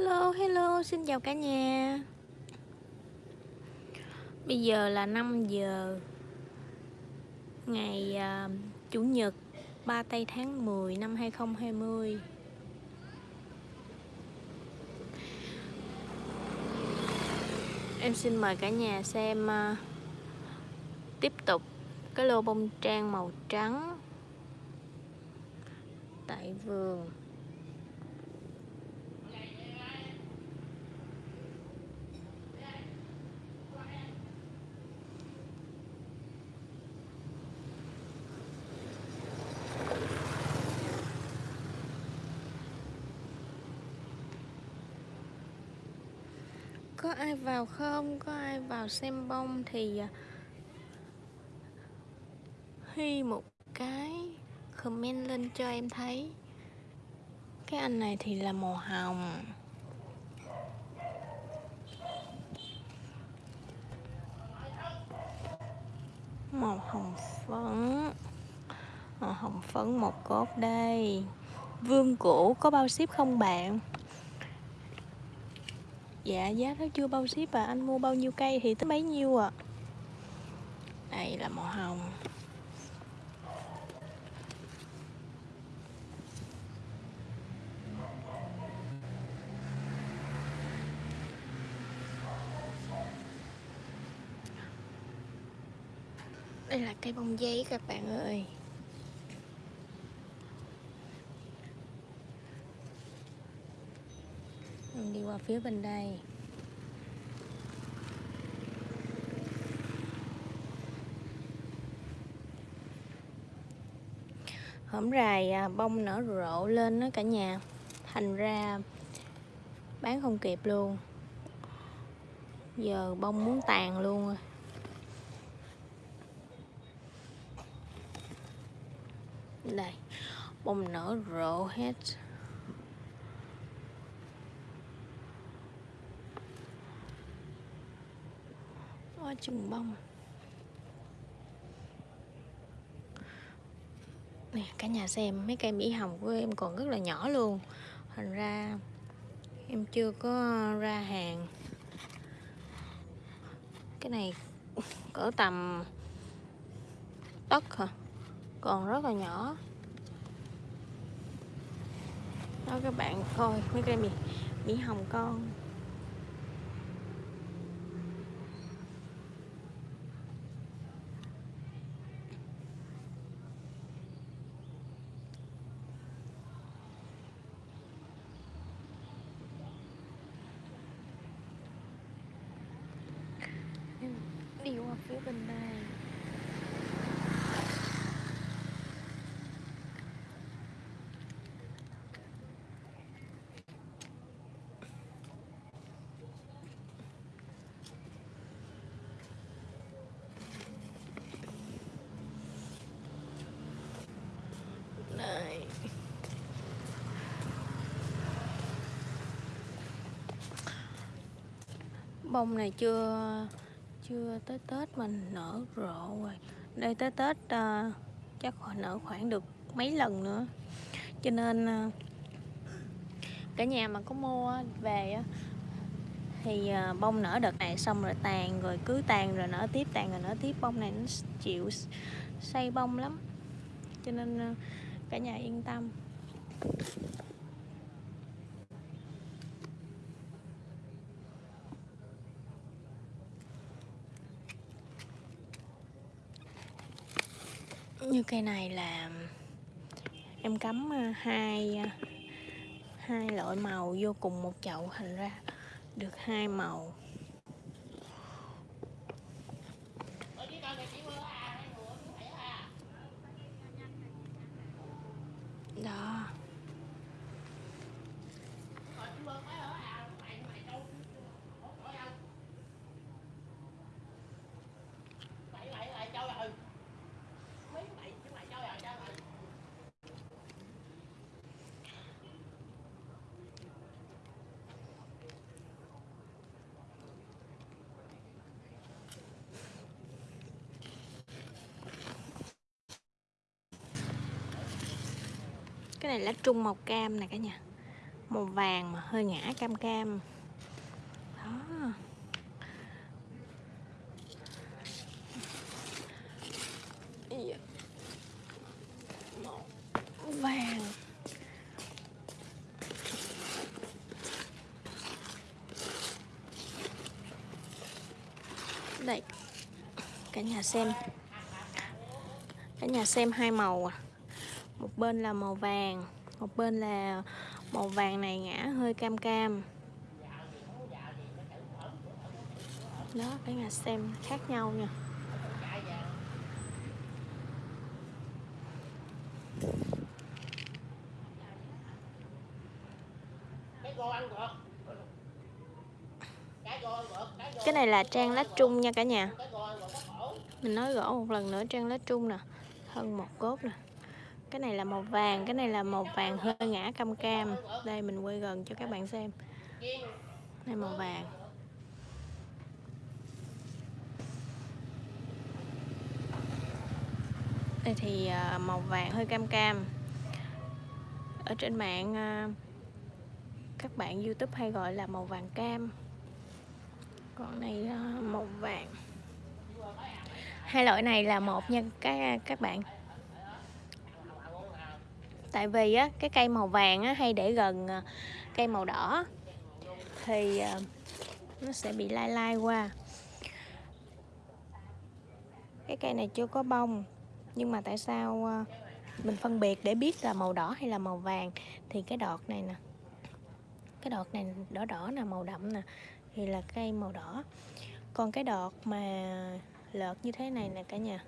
Hello, hello, xin chào cả nhà. Bây giờ là 5 giờ Ngày uh, Chủ nhật 3 tây tháng 10 năm 2020 Em xin mời cả nhà xem uh, Tiếp tục cái lô bông trang màu trắng Tại vườn. Có ai vào không? Có ai vào xem bông thì à, Hy một cái comment lên cho em thấy. Cái anh này thì là màu hồng. Màu hồng phấn. Màu hồng phấn một cốt đây. Vương cũ có bao ship không bạn? Dạ giá nó chưa bao ship à. Anh mua bao nhiêu cây thì tới bấy nhiêu à Đây là màu hồng. Đây là cây bông giấy các bạn ơi Mình đi qua phía bên đây. Hổm rài à, bông nở rộ lên đó cả nhà. Thành ra bán không kịp luôn. Giờ bông muốn tàn luôn rồi. Đây, bông nở rộ hết. Hoa chừng bông. Nè cả nhà xem mấy cây mỹ hồng của em còn rất là nhỏ luôn. Thành ra em chưa có ra hàng. Cái này cỡ tầm tất hả? Còn rất là nhỏ. Đó các bạn coi mấy cây mỹ, mỹ hồng con. Đi ở phía bên đây đây bông này chưa chưa tới Tết mình nở rộ rồi. Đây tới Tết uh, chắc nở khoảng được mấy lần nữa. Cho nên uh, cả nhà mà có mua về thì uh, bông nở đợt này xong rồi tàn rồi cứ tàn rồi nở tiếp tàn rồi nở tiếp. Bông này nó chịu say bông lắm. Cho nên uh, cả nhà yên tâm. Như cây này là em cắm à, hai à, hai loại màu vô cùng một chậu, thành ra được hai màu. Cái này lá trung màu cam nè cả nhà. Màu vàng mà hơi ngã cam cam. Đó. Màu vàng. Đây. Cả nhà xem. Cả nhà xem hai màu à một bên là màu vàng, một bên là màu vàng này ngã hơi cam cam. Đó cả nhà xem khác nhau nha. Cái này là trang lá trung nha cả nhà. Mình nói rõ một lần nữa, trang lá trung nè, thân một cốt nè cái này là màu vàng, cái này là màu vàng hơi ngã cam cam. Đây, mình quay gần cho các bạn xem. Đây màu vàng. Đây thì à, màu vàng hơi cam cam. Ở trên mạng à, các bạn youtube hay gọi là màu vàng cam. Còn này à, màu vàng. Hai loại này là một nha, các các bạn tại vì á, cái cây màu vàng á, hay để gần ờ, cây màu đỏ. Thì ờ, nó sẽ bị lai lai qua. Cái cây này chưa có bông, nhưng mà tại sao ờ, mình phân biệt để biết là màu đỏ hay là màu vàng? Thì cái đọt này nè, cái đọt này đỏ đỏ nè, màu đậm nè, thì là cây màu đỏ. Còn cái đọt mà lợt như thế này nè cả nhà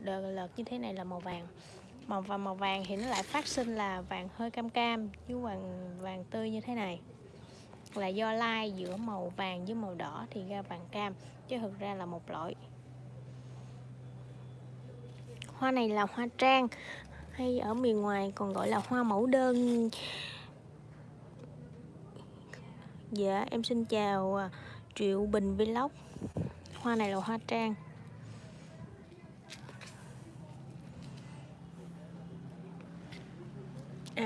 đợt lợt như thế này là màu vàng màu và màu vàng thì nó lại phát sinh là vàng hơi cam cam với vàng vàng tươi như thế này. Là do lai giữa màu vàng với màu đỏ thì ra vàng cam, chứ thực ra là một loại. Hoa này là hoa trang, hay ở miền ngoài còn gọi là hoa mẫu đơn. Dạ em xin chào à, triệu bình vlog. Hoa này là hoa trang.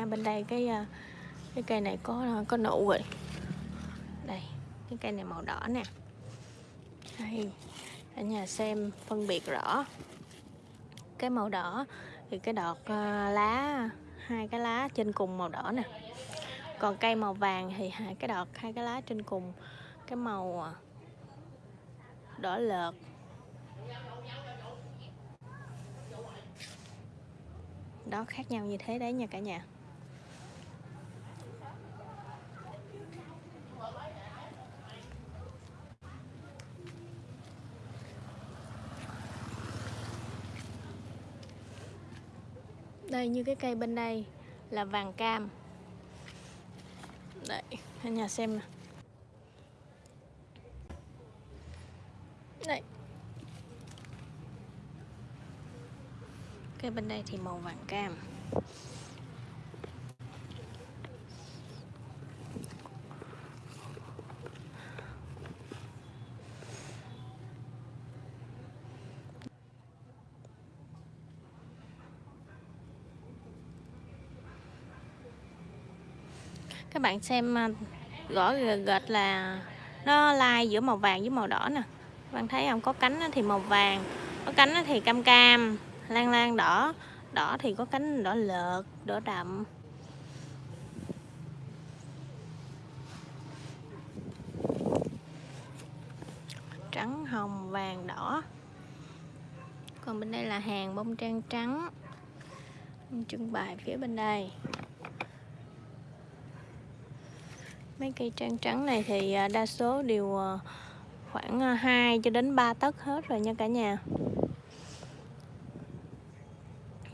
À bên đây cái ờ, cái cây này có ờ, có nụ rồi. Đây, cái cây này màu đỏ nè. Đây ở nhà xem phân biệt rõ. Cái màu đỏ thì cái đọt ờ, lá, hai cái lá trên cùng màu đỏ nè. Còn cây màu vàng thì hai cái đọt, hai cái lá trên cùng. Cái màu đỏ lợt. Đó khác nhau như thế đấy nha cả nhà. Đây, như cái cây bên đây là vàng cam. Đây cả nhà xem nè đây. Cây bên đây thì màu vàng cam. Các bạn xem à, gõ gệt là nó lai giữa màu vàng với màu đỏ nè. Bạn thấy không? Có cánh thì màu vàng, có cánh thì cam cam, lan lan đỏ đỏ thì có cánh đỏ lợt, đỏ đậm. Trắng, hồng, vàng, đỏ. Còn bên đây là hàng bông trang trắng. Trưng bày phía bên đây. Mấy cây trang trắng này thì à, đa số đều à, khoảng à, 2 cho đến 3 tấc hết rồi nha cả nhà.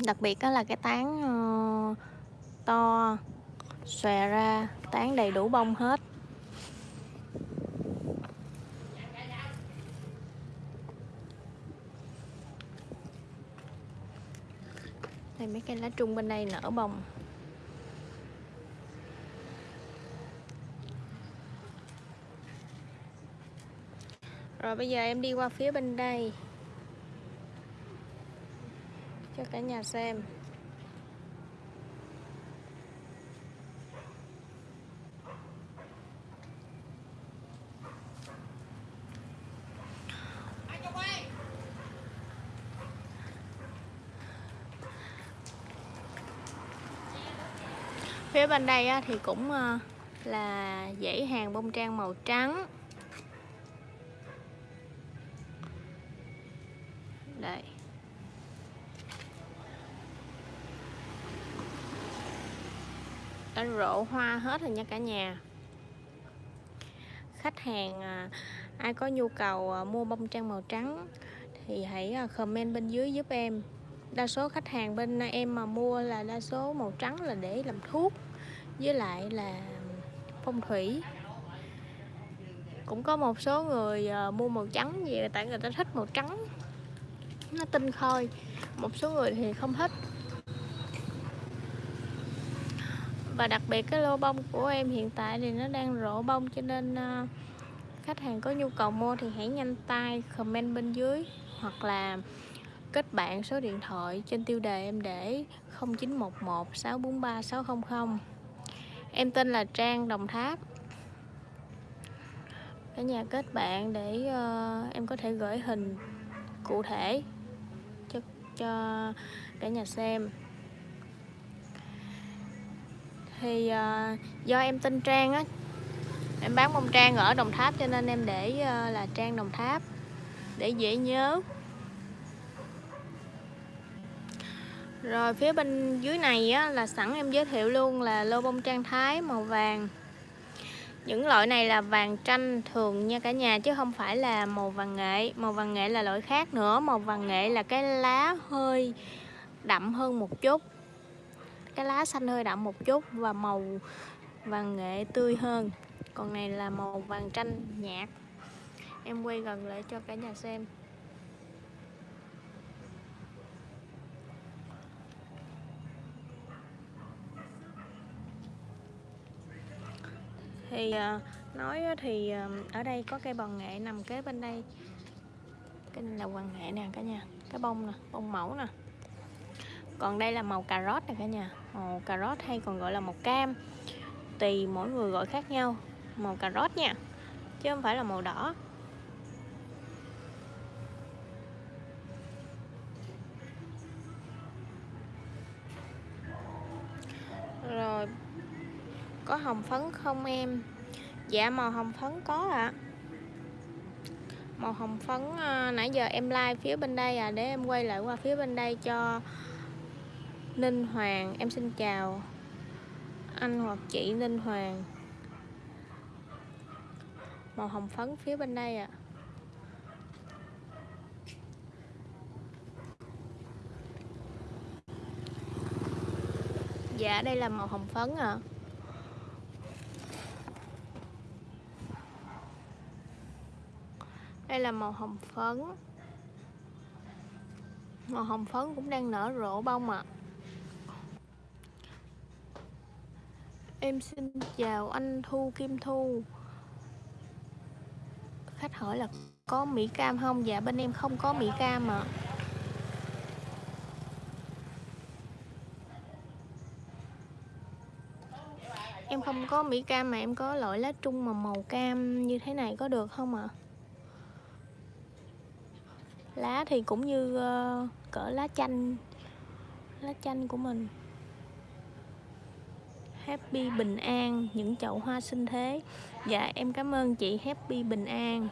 Đặc biệt đó là cái tán ờ, to, xòe ra, tán đầy đủ bông hết. Đây, mấy cây lá trung bên đây nở bông rồi bây giờ em đi qua phía bên đây. Cho cả nhà xem. Phía bên đây thì cũng ờ, là dãy hàng bông trang màu trắng. Đây đã rộ hoa hết rồi nha cả nhà. Khách hàng à, ai có nhu cầu à, mua bông trang màu trắng thì hãy à, comment bên dưới giúp em. Đa số khách hàng bên em mà mua là đa số màu trắng là để làm thuốc, với lại là phong thủy. Cũng có một số người mua màu trắng vì tại người ta thích màu trắng nó tinh khôi. Một số người thì không thích. Và đặc biệt cái lô bông của em hiện tại thì nó đang rộ bông cho nên ờ, khách hàng có nhu cầu mua thì hãy nhanh tay comment bên dưới hoặc là kết bạn số điện thoại trên tiêu đề em để 0911 643 600 em tên là Trang Đồng Tháp. Cả nhà kết bạn để uh, em có thể gửi hình cụ thể cho cả nhà xem. Thì uh, do em tên Trang á em bán bông Trang ở Đồng Tháp cho nên em để uh, là Trang Đồng Tháp để dễ nhớ. Rồi phía bên dưới này á, là sẵn em giới thiệu luôn là lô bông trang thái màu vàng những loại này là vàng tranh thường nha cả nhà, chứ không phải là màu vàng nghệ. Màu vàng nghệ là loại khác nữa. Màu vàng nghệ là cái lá hơi đậm hơn một chút. Cái lá xanh hơi đậm một chút và màu vàng nghệ tươi hơn. Còn này là màu vàng tranh nhạt. Em quay gần lại cho cả nhà xem. Thì ờ, nói thì ờ, ở đây có cây bòn nghệ nằm kế bên đây. Cái này là hoàng nghệ nè cả nhà. Cái bông nè, bông mẫu nè. Còn đây là màu cà rốt nè cả nhà. Màu cà rốt hay còn gọi là màu cam. Tùy mỗi người gọi khác nhau. Màu cà rốt nha, chứ không phải là màu đỏ. Có hồng phấn không em dạ màu hồng phấn có ạ à. màu hồng phấn à, nãy giờ em like phía bên đây à để em quay lại qua phía bên đây cho Ninh Hoàng em xin chào anh hoặc chị Ninh Hoàng màu hồng phấn phía bên đây ạ à. dạ đây là màu hồng phấn ạ à. Đây là màu hồng phấn màu hồng phấn cũng đang nở rộ bông ạ à. Em xin chào anh Thu Kim Thu Khách hỏi là có Mỹ Cam không? Dạ bên em không có Mỹ Cam ạ à. Em không có Mỹ Cam mà em có loại lá trung mà màu cam như thế này có được không ạ? À? Lá thì cũng như uh, cỡ lá chanh Lá chanh của mình. Happy bình an những chậu hoa sinh thế. Dạ em cảm ơn chị Happy bình an.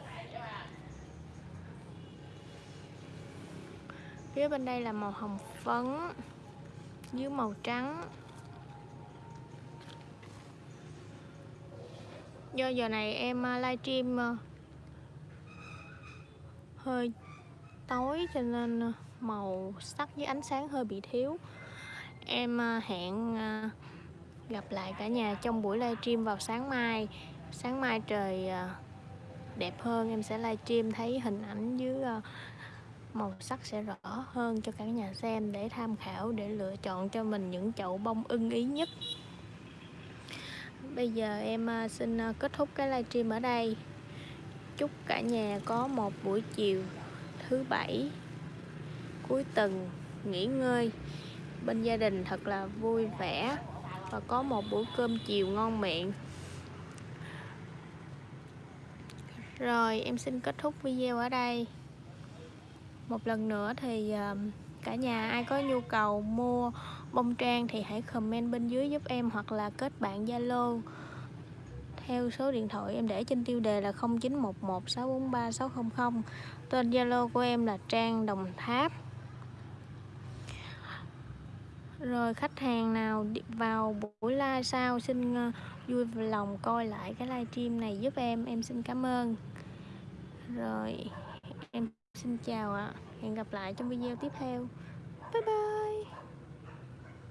Phía bên đây là màu hồng phấn dưới màu trắng. Do giờ này em ờ, livestream ờ, hơi tối cho nên ờ, màu sắc với ánh sáng hơi bị thiếu. Em ờ, hẹn ờ, gặp lại cả nhà trong buổi livestream vào sáng mai. Sáng mai trời đẹp hơn, em sẽ livestream thấy hình ảnh dưới màu sắc sẽ rõ hơn cho cả nhà xem để tham khảo, để lựa chọn cho mình những chậu bông ưng ý nhất. Bây giờ em xin kết thúc cái livestream ở đây. Chúc cả nhà có một buổi chiều thứ bảy cuối tuần, nghỉ ngơi. Bên gia đình thật là vui vẻ và có một bữa cơm chiều ngon miệng. Rồi, em xin kết thúc video ở đây. Một lần nữa thì à, cả nhà ai có nhu cầu mua bông trang thì hãy comment bên dưới giúp em hoặc là kết bạn Zalo theo số điện thoại em để trên tiêu đề là 0911643600 tên Zalo của em là Trang Đồng Tháp. Rồi khách hàng nào vào buổi live sau, xin ờ, vui lòng coi lại cái livestream này giúp em. Em xin cảm ơn. Rồi, em xin chào ạ. Hẹn gặp lại trong video tiếp theo. Bye bye.